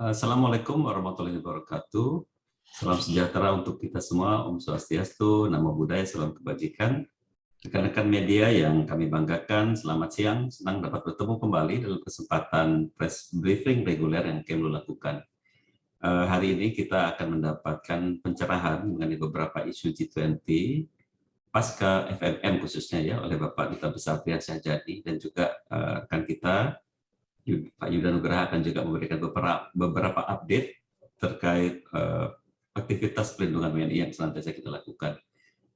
Assalamualaikum warahmatullahi wabarakatuh. Salam sejahtera untuk kita semua, Om Swastiastu, Namo Buddhaya, Salam Kebajikan. Rekan-rekan media yang kami banggakan, selamat siang. Senang dapat bertemu kembali dalam kesempatan press briefing reguler yang kami lakukan. Uh, hari ini kita akan mendapatkan pencerahan mengenai beberapa isu G20 pasca FMM khususnya ya oleh Bapak Duta Besar Priyan Syahjadi dan juga uh, rekan kita Pak Yuda Nugraha akan juga memberikan beberapa update terkait uh, aktivitas pelindungan WNI yang senantiasa kita lakukan.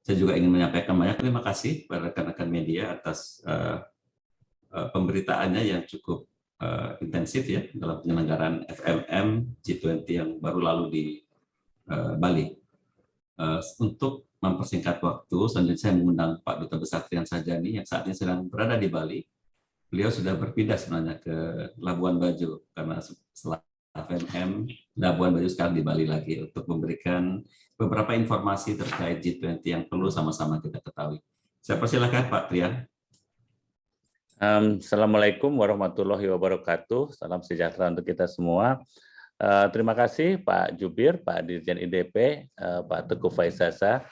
Saya juga ingin menyampaikan banyak terima kasih kepada rekan-rekan media atas uh, uh, pemberitaannya yang cukup intensif ya dalam penyelenggaraan FMM G20 yang baru lalu di Bali. Untuk mempersingkat waktu, selanjutnya saya mengundang Pak Duta Besar Trian Sajani yang saat ini sedang berada di Bali. Beliau sudah berpindah sebenarnya ke Labuan Bajo karena setelah FMM Labuan Bajo sekarang di Bali lagi untuk memberikan beberapa informasi terkait G20 yang perlu sama-sama kita ketahui. Saya persilakan Pak Trian. Um, Assalamualaikum warahmatullahi wabarakatuh. Salam sejahtera untuk kita semua. Uh, terima kasih Pak Jubir, Pak Dirjen IDP, uh, Pak Teguh Faisasa,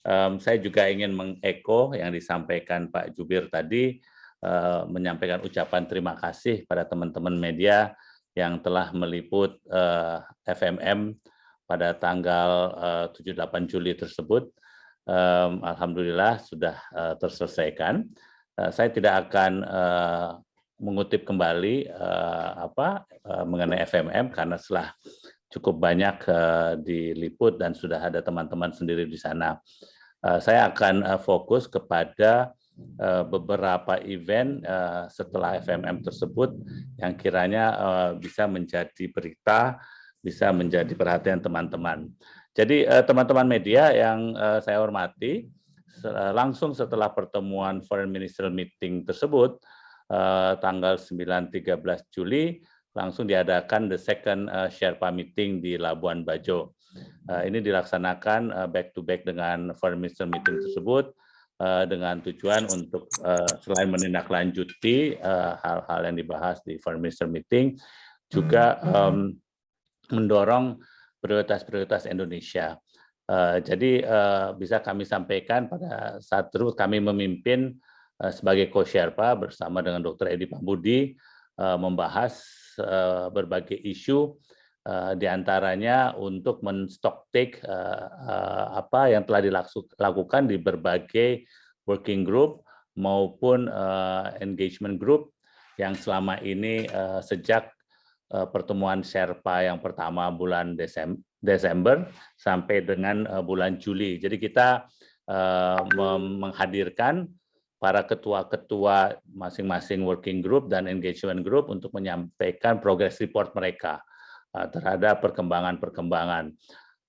Um, saya juga ingin mengeko yang disampaikan Pak Jubir tadi, uh, menyampaikan ucapan terima kasih pada teman-teman media yang telah meliput uh, FMM pada tanggal uh, 7-8 Juli tersebut. Alhamdulillah sudah terselesaikan. Saya tidak akan mengutip kembali apa mengenai FMM karena setelah cukup banyak diliput dan sudah ada teman-teman sendiri di sana. Saya akan fokus kepada beberapa event uh, setelah FMM tersebut yang kiranya uh, bisa menjadi berita, bisa menjadi perhatian teman-teman. Jadi teman-teman media yang saya hormati, langsung setelah pertemuan Foreign Ministerial Meeting tersebut, tanggal 9-13 Juli, langsung diadakan the second Sherpa meeting di Labuan Bajo. Ini dilaksanakan uh, back dengan foreign minister meeting tersebut dengan tujuan untuk uh, selain menindaklanjuti hal-hal uh, yang dibahas di foreign minister meeting, juga um, mendorong prioritas-prioritas Indonesia. Uh, jadi uh, bisa kami sampaikan pada saat terus kami memimpin uh, sebagai co-sherpa bersama dengan Dr. Edi Pambudi uh, membahas uh, berbagai isu uh, di antaranya untuk menstok take uh, uh, apa yang telah dilakukan di berbagai working group maupun engagement group yang selama ini sejak pertemuan Sherpa yang pertama bulan Desember, sampai dengan bulan Juli. Jadi kita menghadirkan para ketua-ketua masing-masing working group dan engagement group untuk menyampaikan progress report mereka terhadap perkembangan-perkembangan.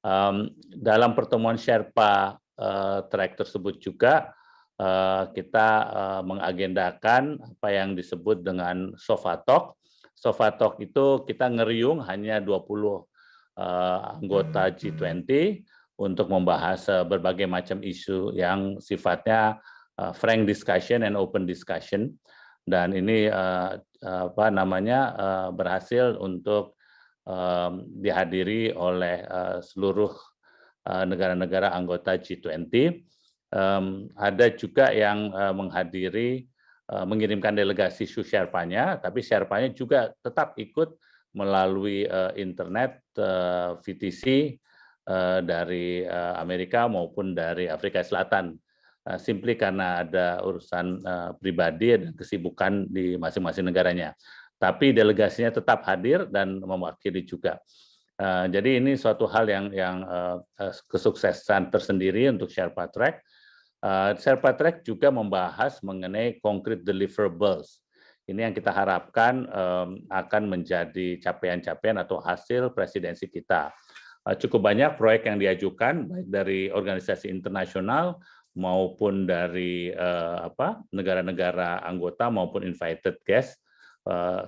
Um, dalam pertemuan Sherpa uh, track tersebut juga uh, kita uh, mengagendakan apa yang disebut dengan Sofa Talk. Sofa Talk itu kita ngeriung hanya 20 uh, anggota G20 untuk membahas uh, berbagai macam isu yang sifatnya uh, frank discussion and open discussion dan ini uh, apa namanya uh, berhasil untuk dihadiri oleh uh, seluruh negara-negara uh, anggota G20. Um, ada juga yang uh, menghadiri uh, mengirimkan delegasi Sherpa-nya, tapi Sherpa-nya juga tetap ikut melalui uh, internet uh, VTC uh, dari uh, Amerika maupun dari Afrika Selatan Eh, simply karena ada urusan uh, pribadi dan kesibukan di masing-masing negaranya. Tapi delegasinya tetap hadir dan mewakili juga. Uh, jadi ini suatu hal yang yang uh, kesuksesan tersendiri untuk Sherpa Track. Sherpa Track juga membahas mengenai concrete deliverables. Ini yang kita harapkan akan menjadi capaian-capaian atau hasil presidensi kita. Cukup banyak proyek yang diajukan baik dari organisasi internasional maupun dari negara-negara anggota maupun invited guest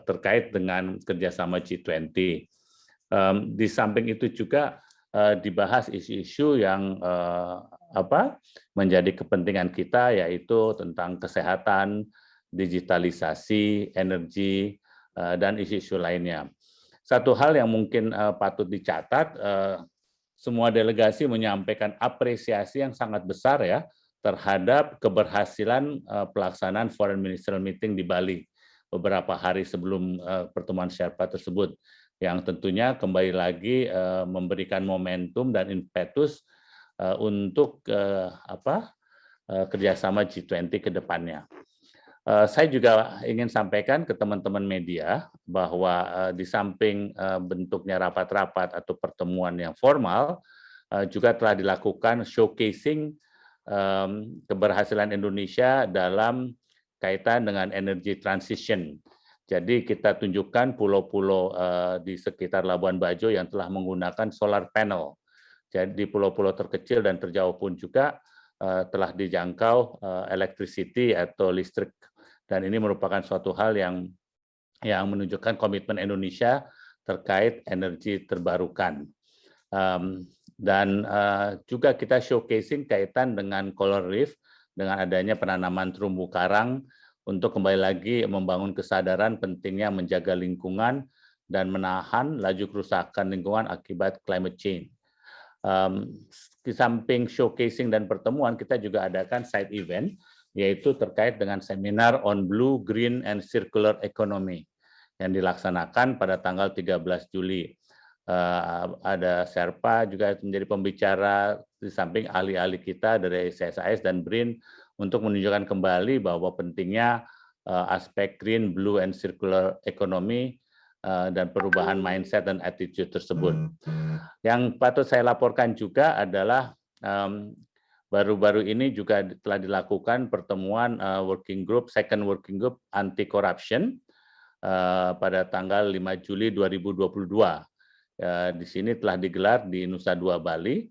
terkait dengan kerjasama G20. Um, di samping itu juga uh, dibahas isu-isu yang uh, apa menjadi kepentingan kita yaitu tentang kesehatan, digitalisasi, energi, dan isu-isu lainnya. Satu hal yang mungkin patut dicatat, semua delegasi menyampaikan apresiasi yang sangat besar ya terhadap keberhasilan pelaksanaan Foreign Ministerial Meeting di Bali beberapa hari sebelum pertemuan Sherpa tersebut yang tentunya kembali lagi memberikan momentum dan impetus untuk apa kerjasama G20 ke depannya. Eh, saya juga ingin sampaikan ke teman-teman media bahwa eh, di samping eh, bentuknya rapat-rapat atau pertemuan yang formal, juga telah dilakukan showcasing keberhasilan Indonesia dalam kaitan dengan energy transition. Jadi kita tunjukkan pulau-pulau di sekitar Labuan Bajo yang telah menggunakan solar panel. Jadi pulau-pulau terkecil dan terjauh pun juga telah dijangkau electricity atau listrik dan ini merupakan suatu hal yang yang menunjukkan komitmen Indonesia terkait energi terbarukan. Dan uh, juga kita showcasing kaitan dengan Coral Reef dengan adanya penanaman terumbu karang untuk kembali lagi membangun kesadaran pentingnya menjaga lingkungan dan menahan laju kerusakan lingkungan akibat climate change. Um, di samping showcasing dan pertemuan, kita juga adakan side event yaitu terkait dengan seminar on Blue, Green, and Circular Economy yang dilaksanakan pada tanggal 13 Juli. Uh, ada Serpa juga menjadi pembicara di samping ahli-ahli kita dari CSIS dan BRIN untuk menunjukkan kembali bahwa pentingnya uh, aspek green, blue, and circular economy uh, dan perubahan mindset dan attitude tersebut. Yang patut saya laporkan juga adalah um, baru-baru ini juga telah dilakukan pertemuan uh, working group, second working group anti corruption uh, pada tanggal 5 Juli 2022. Uh, di sini telah digelar di Nusa Dua Bali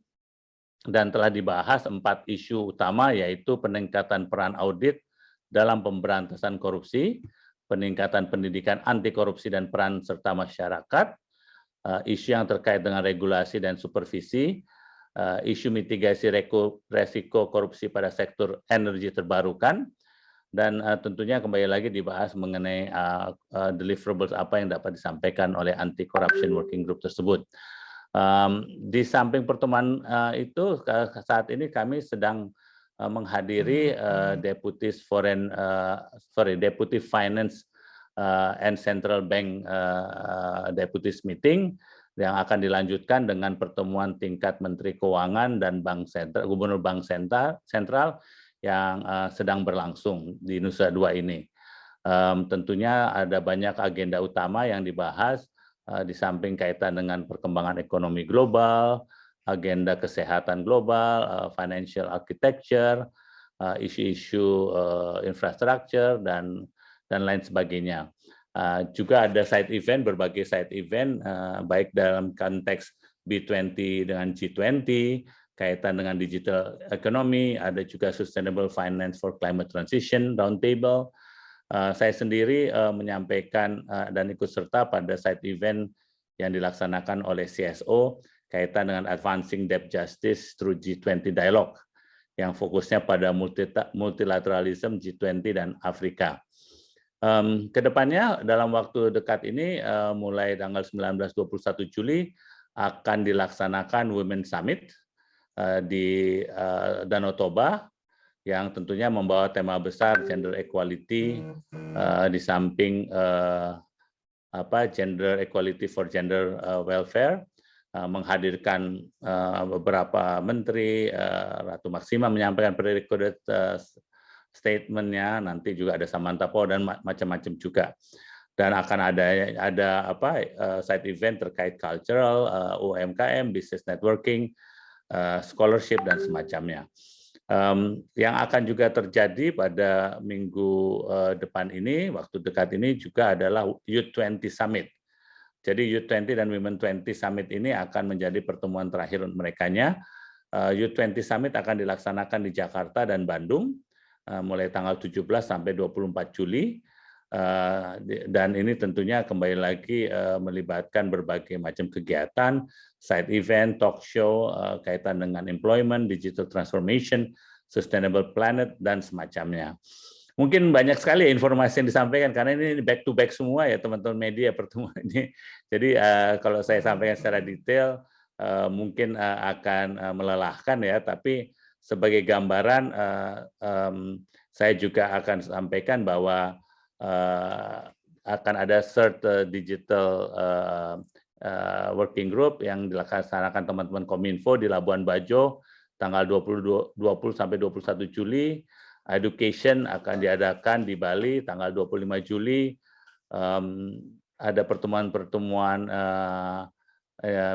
dan telah dibahas empat isu utama yaitu peningkatan peran audit dalam pemberantasan korupsi, peningkatan pendidikan anti korupsi dan peran serta masyarakat, uh, isu yang terkait dengan regulasi dan supervisi, uh, isu mitigasi resiko korupsi pada sektor energi terbarukan, dan uh, tentunya kembali lagi dibahas mengenai uh, uh, deliverables apa yang dapat disampaikan oleh anti corruption working group tersebut. Um, di samping pertemuan uh, itu saat ini kami sedang uh, menghadiri uh, deputies foreign uh, sorry deputy finance uh, and central bank uh, deputies meeting yang akan dilanjutkan dengan pertemuan tingkat Menteri Keuangan dan Bank Sentral, Gubernur Bank Sentral yang uh, sedang berlangsung di Nusa Dua ini. Um, tentunya ada banyak agenda utama yang dibahas uh, di samping kaitan dengan perkembangan ekonomi global, agenda kesehatan global, uh, financial architecture, isu-isu uh, infrastruktur dan dan lain sebagainya. Uh, juga ada side event, berbagai side event, uh, baik dalam konteks B20 dengan G20, kaitan dengan digital economy, ada juga Sustainable Finance for Climate Transition Roundtable. Uh, saya sendiri uh, menyampaikan uh, dan ikut serta pada side event yang dilaksanakan oleh CSO kaitan dengan Advancing Debt Justice through G20 Dialogue yang fokusnya pada multilateralism G20 dan Afrika. Um, ke depannya dalam waktu dekat ini uh, mulai tanggal 19-21 Juli akan dilaksanakan Women Summit di uh, Danau Toba yang tentunya membawa tema besar gender equality uh, di samping apa gender equality for gender welfare menghadirkan beberapa menteri Ratu Maksima menyampaikan uh, statementnya nanti juga ada Samantha Power dan macam-macam juga. Dan akan ada ada apa side event terkait cultural eh, UMKM business networking scholarship dan semacamnya. Um, yang akan juga terjadi pada minggu uh, depan ini waktu dekat ini juga adalah Youth 20 Summit. Jadi Youth 20 dan Women 20 Summit ini akan menjadi pertemuan terakhir mereka uh, Youth 20 Summit akan dilaksanakan di Jakarta dan Bandung Eh, mulai tanggal 17 sampai 24 Juli. eh, dan ini tentunya kembali lagi eh, melibatkan berbagai macam kegiatan, side event, talk show kaitan dengan employment, digital transformation, sustainable planet dan semacamnya. mungkin banyak sekali informasi yang disampaikan karena ini back to back semua ya teman-teman media pertemuan ini. Jadi kalau saya sampaikan secara detail mungkin akan melelahkan ya, tapi sebagai gambaran saya juga akan sampaikan bahwa uh, akan ada third uh, digital uh, uh, working group yang dilaksanakan teman-teman Kominfo di Labuan Bajo tanggal 20, 20 sampai 21 Juli Education akan diadakan di Bali tanggal 25 Juli. Um, ada pertemuan-pertemuan uh,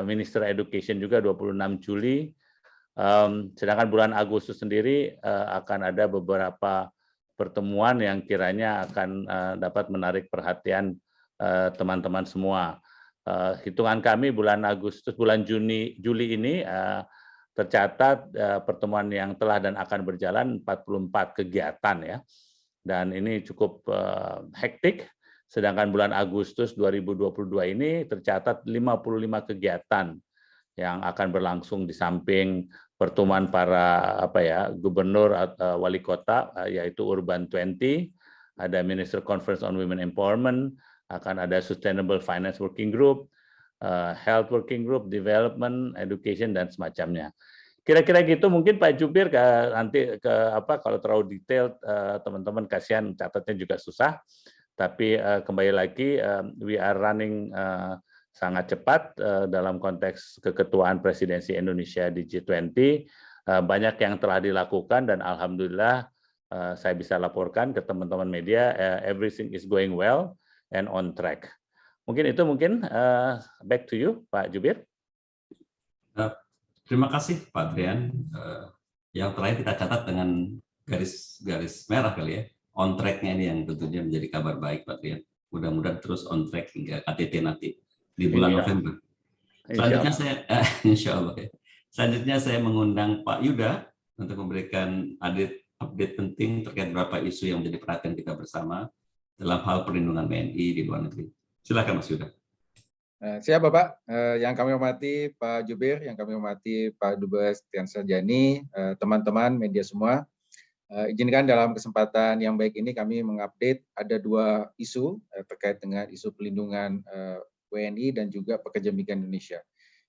Minister Education juga 26 Juli. Um, sedangkan bulan Agustus sendiri uh, akan ada beberapa pertemuan yang kiranya akan uh, dapat menarik perhatian teman-teman uh, semua. Uh, hitungan kami bulan Agustus, bulan Juni, Juli ini tercatat pertemuan yang telah dan akan berjalan 44 kegiatan ya. Dan ini cukup hektik, sedangkan bulan Agustus 2022 ini tercatat 55 kegiatan yang akan berlangsung di samping pertemuan para apa ya gubernur atau wali kota yaitu Urban 20, ada Minister Conference on Women Empowerment, akan ada Sustainable Finance Working Group, uh, health working group, development, education dan semacamnya. Kira-kira gitu mungkin Pak Jubir ke nanti ke apa kalau terlalu detail teman-teman kasihan catatnya juga susah. Tapi kembali lagi we are running sangat cepat uh, dalam konteks keketuaan presidensi Indonesia di G20. Uh, banyak yang telah dilakukan dan alhamdulillah uh, saya bisa laporkan ke teman-teman media everything is going well and on track. Mungkin itu mungkin back to you, Pak Jubir. Terima kasih, Pak Adrian. Yang terakhir kita catat dengan garis-garis merah kali ya. On track-nya ini yang tentunya menjadi kabar baik, Pak Adrian. Mudah-mudahan terus on track hingga KTT nanti di bulan insya November. Selanjutnya saya, uh, insya Allah ya. Selanjutnya saya mengundang Pak Yuda untuk memberikan update, update penting terkait beberapa isu yang menjadi perhatian kita bersama dalam hal perlindungan WNI di luar negeri. Silakan Mas Yuda. Eh, siap Bapak, eh, yang kami hormati Pak Jubir, yang kami hormati Pak Dubes Tian Sarjani, eh, teman-teman media semua. Izinkan dalam kesempatan yang baik ini kami mengupdate ada dua isu terkait dengan isu pelindungan WNI dan juga pekerja migran Indonesia.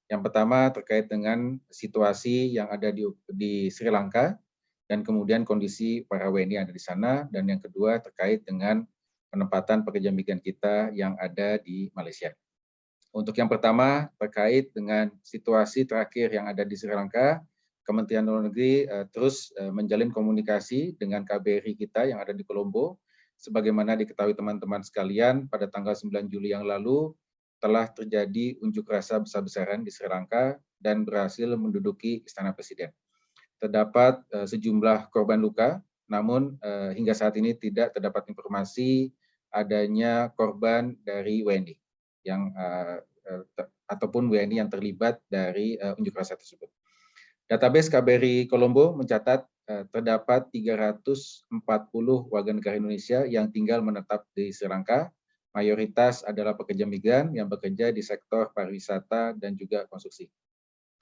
Yang pertama terkait dengan situasi yang ada di, di Sri Lanka dan kemudian kondisi para WNI yang ada di sana dan yang kedua terkait dengan penempatan pekerja migran kita yang ada di Malaysia. Untuk yang pertama, terkait dengan situasi terakhir yang ada di Sri Lanka, Kementerian Luar Negeri uh, terus uh, menjalin komunikasi dengan KBRI kita yang ada di Kolombo. Sebagaimana diketahui teman-teman sekalian, pada tanggal 9 Juli yang lalu telah terjadi unjuk rasa besar-besaran di Sri Lanka dan berhasil menduduki Istana Presiden. Terdapat uh, sejumlah korban luka, namun uh, hingga saat ini tidak terdapat informasi adanya korban dari WNI yang uh, ataupun WNI yang terlibat dari unjuk rasa tersebut. Database KBRI Kolombo mencatat terdapat 340 warga negara Indonesia yang tinggal menetap di Sri Lanka. Mayoritas adalah pekerja migran yang bekerja di sektor pariwisata dan juga konstruksi.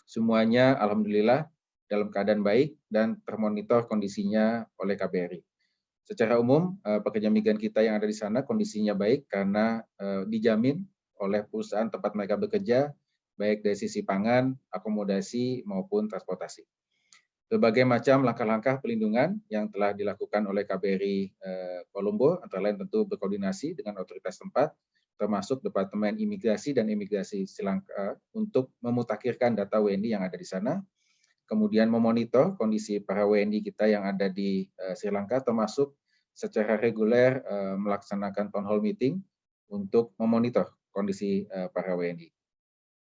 Semuanya alhamdulillah dalam keadaan baik dan termonitor kondisinya oleh KBRI. Secara umum, eh, pekerja migran kita yang ada di sana kondisinya baik karena eh, dijamin oleh perusahaan tempat mereka bekerja, baik dari sisi pangan, akomodasi, maupun transportasi. Berbagai macam langkah-langkah pelindungan yang telah dilakukan oleh KBRI eh, Kolombo, antara lain tentu berkoordinasi dengan otoritas tempat, termasuk Departemen Imigrasi dan Imigrasi Sri untuk memutakhirkan data WNI yang ada di sana, kemudian memonitor kondisi para WNI kita yang ada di uh, Sri Lanka, termasuk secara reguler uh, melaksanakan town hall meeting untuk memonitor kondisi para WNI.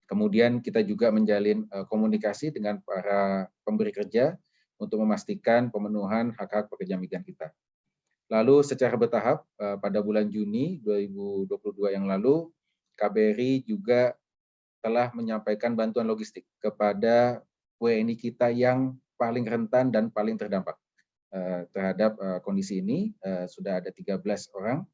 Kemudian kita juga menjalin uh, komunikasi dengan para pemberi kerja untuk memastikan pemenuhan hak-hak pekerja migran kita. Lalu secara bertahap pada bulan Juni 2022 yang lalu, KBRI juga telah menyampaikan bantuan logistik kepada WNI kita yang paling rentan dan paling terdampak uh, terhadap kondisi ini. Sudah ada 13 orang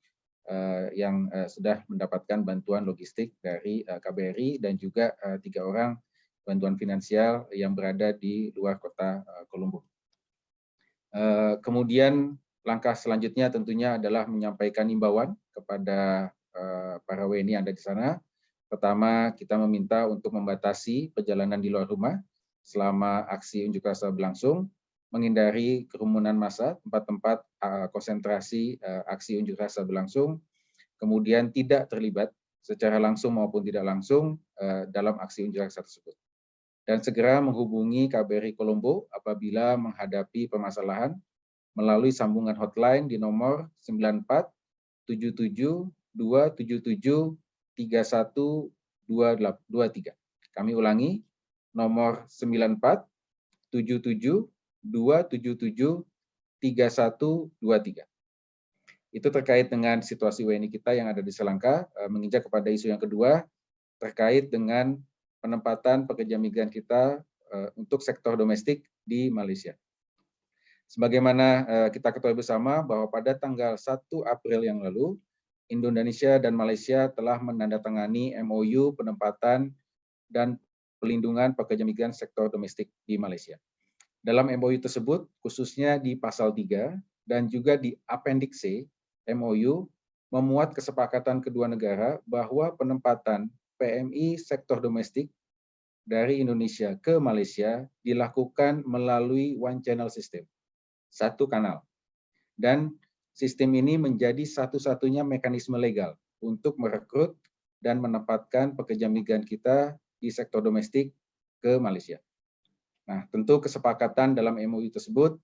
yang uh, sudah mendapatkan bantuan logistik dari uh, KBRI dan juga tiga orang bantuan finansial yang berada di luar kota Kolombo. Kemudian langkah selanjutnya tentunya adalah menyampaikan imbauan kepada eh, para WNI yang ada di sana. Pertama, kita meminta untuk membatasi perjalanan di luar rumah selama aksi unjuk rasa berlangsung, menghindari kerumunan massa, tempat-tempat eh, konsentrasi eh, aksi unjuk rasa berlangsung, kemudian tidak terlibat secara langsung maupun tidak langsung dalam aksi unjuk rasa tersebut. Dan segera menghubungi KBRI Kolombo apabila menghadapi permasalahan melalui sambungan hotline di nomor 94 77 277 3123. Kami ulangi, nomor 94 77 277 3123. Itu terkait dengan situasi WNI kita yang ada di Sri Lanka, eh, menginjak kepada isu yang kedua, terkait dengan penempatan pekerja migran kita eh, untuk sektor domestik di Malaysia. Sebagaimana eh, kita ketahui bersama bahwa pada tanggal 1 April yang lalu, Indonesia dan Malaysia telah menandatangani MOU penempatan dan pelindungan pekerja migran sektor domestik di Malaysia. Dalam MOU tersebut, khususnya di pasal 3 dan juga di Appendix C, MOU memuat kesepakatan kedua negara bahwa penempatan PMI sektor domestik dari Indonesia ke Malaysia dilakukan melalui one channel system satu kanal. Dan sistem ini menjadi satu-satunya mekanisme legal untuk merekrut dan menempatkan pekerja migran kita di sektor domestik ke Malaysia. Nah, tentu kesepakatan dalam MOU tersebut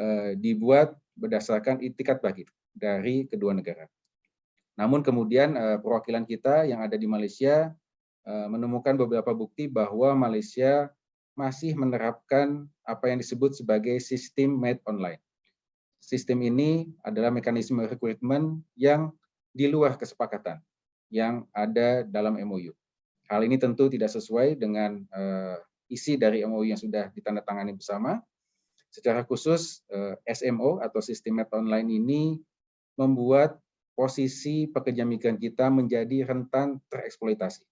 eh, dibuat berdasarkan itikat bagi dari kedua negara. Namun kemudian eh, perwakilan kita yang ada di Malaysia eh, menemukan beberapa bukti bahwa Malaysia masih menerapkan apa yang disebut sebagai sistem made online. Sistem ini adalah mekanisme rekrutmen yang di luar kesepakatan yang ada dalam MOU. Hal ini tentu tidak sesuai dengan uh, isi dari MOU yang sudah ditandatangani bersama. Secara khusus, eh, SMO atau sistem made online ini membuat posisi pekerja migran kita menjadi rentan tereksploitasi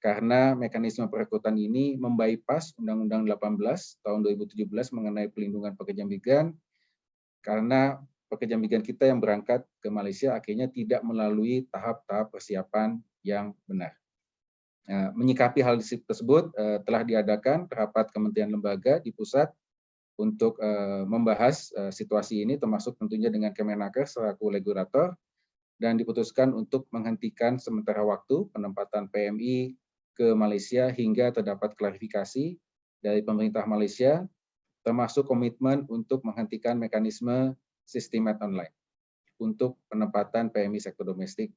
karena mekanisme perekrutan ini membypass Undang-Undang 18 tahun 2017 mengenai pelindungan pekerja migran karena pekerja migran kita yang berangkat ke Malaysia akhirnya tidak melalui tahap-tahap persiapan yang benar. Nah, menyikapi hal tersebut eh, telah diadakan rapat kementerian lembaga di pusat untuk eh, membahas eh, situasi ini termasuk tentunya dengan Kemenaker selaku regulator dan diputuskan untuk menghentikan sementara waktu penempatan PMI ke Malaysia hingga terdapat klarifikasi dari pemerintah Malaysia, termasuk komitmen untuk menghentikan mekanisme sistem online untuk penempatan PMI sektor domestik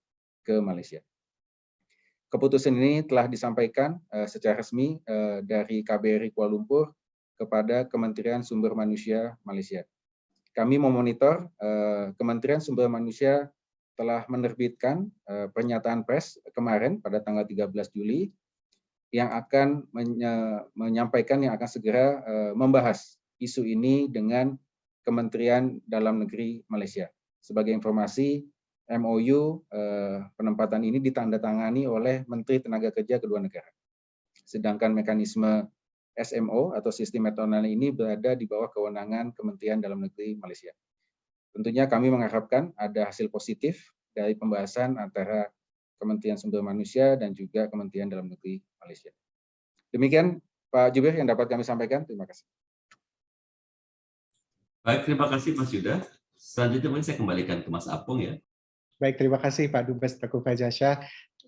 ke Malaysia. Keputusan ini telah disampaikan uh, secara resmi uh, dari KBRI Kuala Lumpur kepada Kementerian Sumber Manusia Malaysia. Kami memonitor uh, Kementerian Sumber Manusia telah menerbitkan uh, pernyataan pers kemarin pada tanggal 13 Juli yang akan menyampaikan yang akan segera eh, membahas isu ini dengan Kementerian Dalam Negeri Malaysia. Sebagai informasi, MOU eh, penempatan ini ditandatangani oleh Menteri Tenaga Kerja kedua negara. Sedangkan mekanisme SMO atau sistem metonal ini berada di bawah kewenangan Kementerian Dalam Negeri Malaysia. Tentunya kami mengharapkan ada hasil positif dari pembahasan antara Kementerian Sumber Manusia, dan juga Kementerian Dalam Negeri Malaysia. Demikian Pak Jubir yang dapat kami sampaikan. Terima kasih. Baik, terima kasih Mas Yuda. Selanjutnya saya kembalikan ke Mas Apung ya. Baik, terima kasih Pak Dubes Teguh Fajasya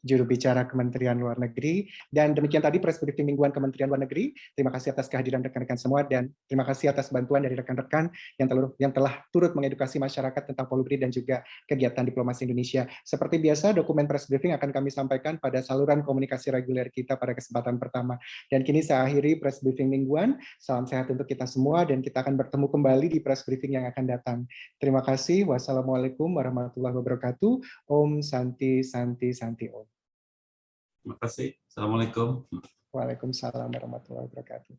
juru bicara Kementerian Luar Negeri. Dan demikian tadi press briefing mingguan Kementerian Luar Negeri. Terima kasih atas kehadiran rekan-rekan semua dan terima kasih atas bantuan dari rekan-rekan yang telah yang telah turut mengedukasi masyarakat tentang Polubri dan juga kegiatan diplomasi Indonesia. Seperti biasa, dokumen press briefing akan kami sampaikan pada saluran komunikasi reguler kita pada kesempatan pertama. Dan kini saya akhiri press briefing mingguan. Salam sehat untuk kita semua dan kita akan bertemu kembali di press briefing yang akan datang. Terima kasih. Wassalamualaikum warahmatullahi wabarakatuh. Om Santi Santi Santi Om. Terima kasih. Assalamualaikum. Waalaikumsalam warahmatullahi wabarakatuh.